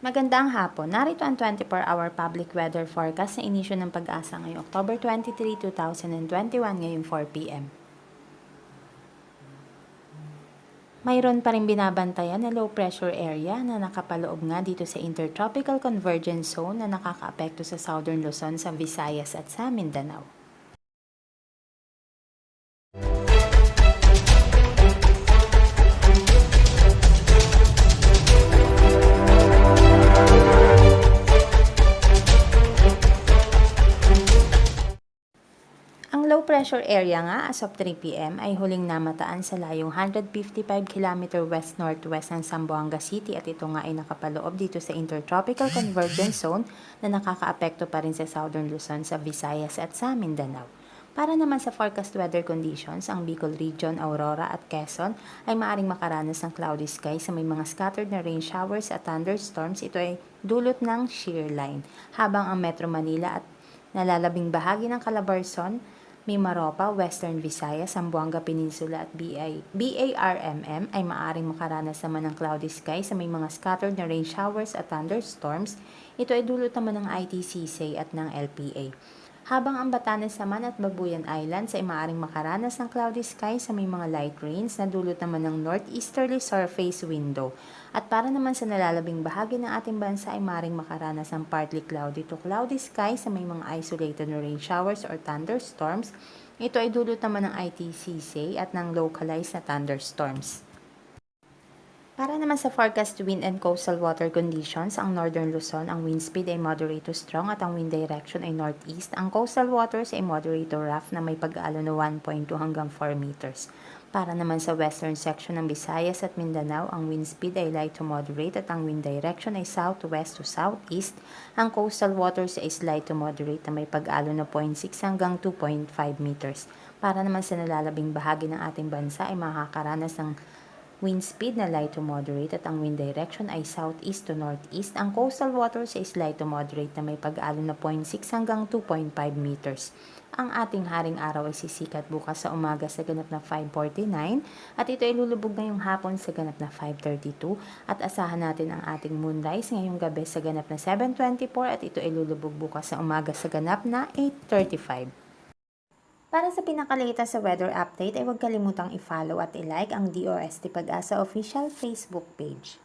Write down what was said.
Magandang hapon. Narito ang 24-hour public weather forecast sa inisyo ng pag-asa ngayong October 23, 2021 ngayong 4 p.m. Mayroon pa rin binabantayan na low pressure area na nakapaloob nga dito sa Intertropical Convergence Zone na nakakaapekto sa Southern Luzon, sa Visayas at sa Mindanao. Pressure area nga as of 3 p.m. ay huling namataan sa layong 155 km west-northwest ng Zamboanga City at ito nga ay nakapaloob dito sa Intertropical Convergence Zone na nakakaapekto pa rin sa Southern Luzon, sa Visayas at sa Mindanao. Para naman sa forecast weather conditions, ang Bicol Region, Aurora at Quezon ay maaring makaranas ng cloudy sky sa may mga scattered na rain showers at thunderstorms. Ito ay dulot ng shear line. Habang ang Metro Manila at nalalabing bahagi ng Calabarzon, Mimaropa, Western Visayas, Zamboanga Peninsula at BI, BARMM ay maaring makaranas naman ng cloudy sky sa may mga scattered na rain showers at thunderstorms. Ito ay dulot naman ng ITCC at ng LPA. Habang ang Batanes naman at Babuyan Islands ay maaring makaranas ng cloudy sky sa may mga light rains na dulot naman ng northeasterly surface window. At para naman sa nalalabing bahagi ng ating bansa ay maaring makaranas ng partly cloudy to cloudy sky sa may mga isolated rain showers or thunderstorms. Ito ay dulot naman ng ITCC at ng localized na thunderstorms. Para naman sa forecast wind and coastal water conditions, ang northern Luzon, ang wind speed ay moderate to strong at ang wind direction ay northeast. Ang coastal waters ay moderate to rough na may pag-alo na 1.2 hanggang 4 meters. Para naman sa western section ng Visayas at Mindanao, ang wind speed ay light to moderate at ang wind direction ay southwest to southeast. Ang coastal waters ay light to moderate na may pag-alo na 0.6 hanggang 2.5 meters. Para naman sa nalalabing bahagi ng ating bansa ay makakaranas ng Wind speed na light to moderate at ang wind direction ay southeast to northeast. Ang coastal waters is light to moderate na may pag-alon na 0.6 hanggang 2.5 meters. Ang ating haring araw ay sisikat bukas sa umaga sa ganap na 5.49 at ito ay lulubog ngayong hapon sa ganap na 5.32 at asahan natin ang ating moonrise ngayong gabi sa ganap na 7.24 at ito ay lulubog bukas sa umaga sa ganap na 8.35. Para sa pinakalita sa weather update ay huwag kalimutang i-follow at i-like ang DOST Pag-asa official Facebook page.